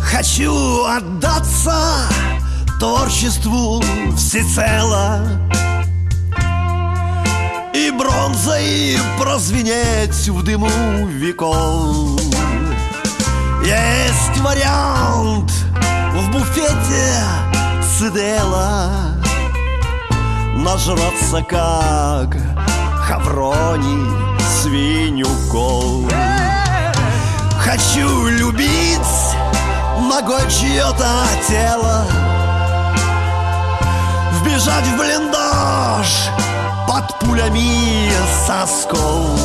Хочу отдаться творчеству всецело И бронзой прозвенеть в дыму веков. Есть вариант буфете цидела Нажраться как Хаврони свинюков Хочу любить ногой чье-то тело. Вбежать в блиндаж под пулями сосков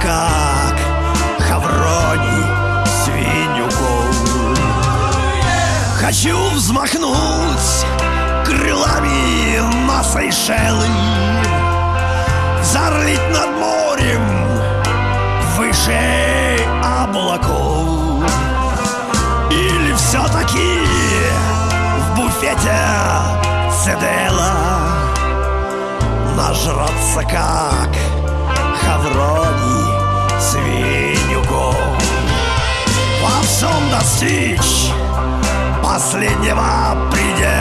как Хаврони свинюков Хочу взмахнуть крылами на Сейшелы Зарлить над морем выше облаков. Или все-таки в буфете цедела Нажраться как Хаврони свинюков Во всем достичь последнего предела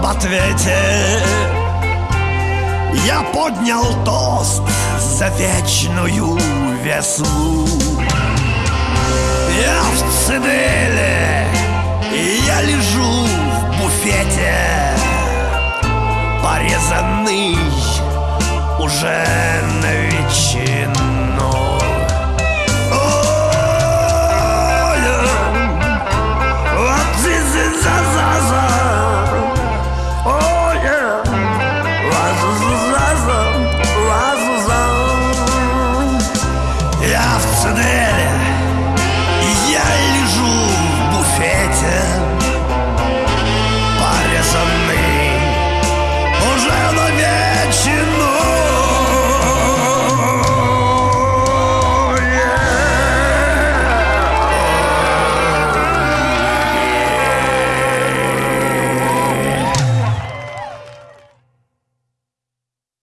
об ответе. Я поднял тост за вечную весну Я в цеделе, и я лежу в буфете Порезанный уже на ветчину Я в цитадели